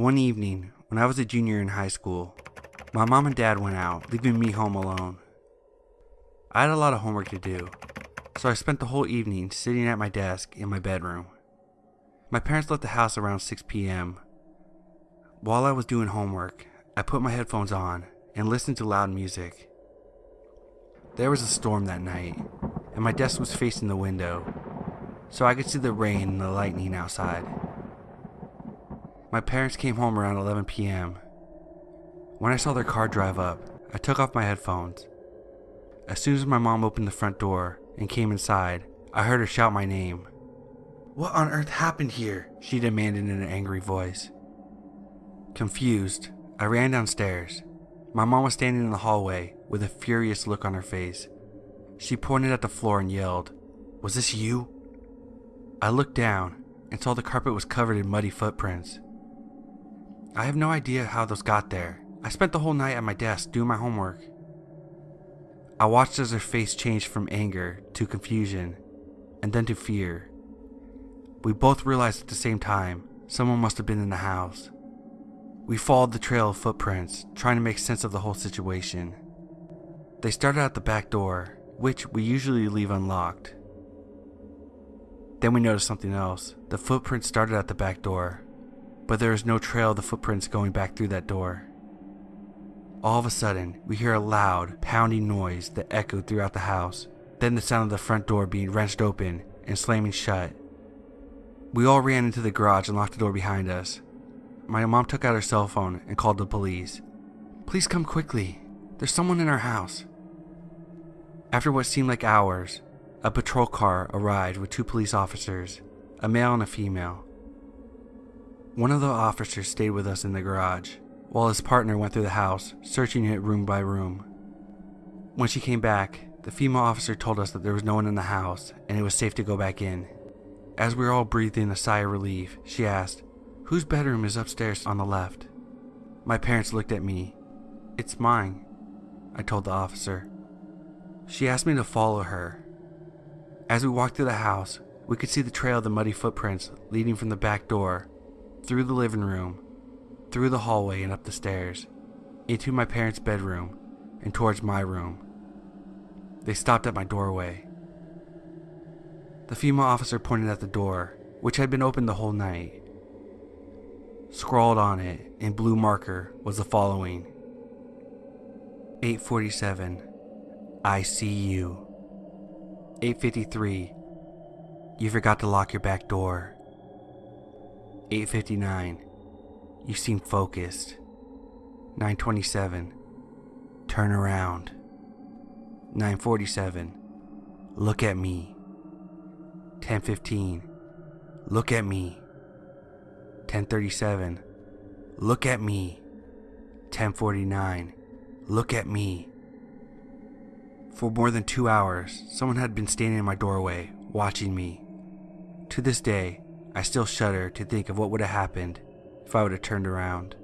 One evening, when I was a junior in high school, my mom and dad went out, leaving me home alone. I had a lot of homework to do, so I spent the whole evening sitting at my desk in my bedroom. My parents left the house around 6 p.m. While I was doing homework, I put my headphones on and listened to loud music. There was a storm that night, and my desk was facing the window, so I could see the rain and the lightning outside. My parents came home around 11 p.m. When I saw their car drive up, I took off my headphones. As soon as my mom opened the front door and came inside, I heard her shout my name. What on earth happened here? She demanded in an angry voice. Confused, I ran downstairs. My mom was standing in the hallway with a furious look on her face. She pointed at the floor and yelled, Was this you? I looked down and saw the carpet was covered in muddy footprints. I have no idea how those got there. I spent the whole night at my desk doing my homework. I watched as her face changed from anger to confusion and then to fear. We both realized at the same time someone must have been in the house. We followed the trail of footprints, trying to make sense of the whole situation. They started at the back door, which we usually leave unlocked. Then we noticed something else. The footprints started at the back door, but there is no trail of the footprints going back through that door. All of a sudden, we hear a loud, pounding noise that echoed throughout the house, then the sound of the front door being wrenched open and slamming shut. We all ran into the garage and locked the door behind us. My mom took out her cell phone and called the police. Please come quickly. There's someone in our house. After what seemed like hours, a patrol car arrived with two police officers, a male and a female. One of the officers stayed with us in the garage, while his partner went through the house, searching it room by room. When she came back, the female officer told us that there was no one in the house and it was safe to go back in. As we were all breathing a sigh of relief, she asked, Whose bedroom is upstairs on the left? My parents looked at me. It's mine, I told the officer. She asked me to follow her. As we walked through the house, we could see the trail of the muddy footprints leading from the back door, through the living room, through the hallway and up the stairs, into my parents' bedroom, and towards my room. They stopped at my doorway. The female officer pointed at the door, which had been open the whole night. Scrawled on it in blue marker was the following 847 I see you. 853 You forgot to lock your back door. 859 You seem focused. 927 Turn around. 947 Look at me. 1015 Look at me. 1037. Look at me. 1049. Look at me. For more than two hours, someone had been standing in my doorway, watching me. To this day, I still shudder to think of what would have happened if I would have turned around.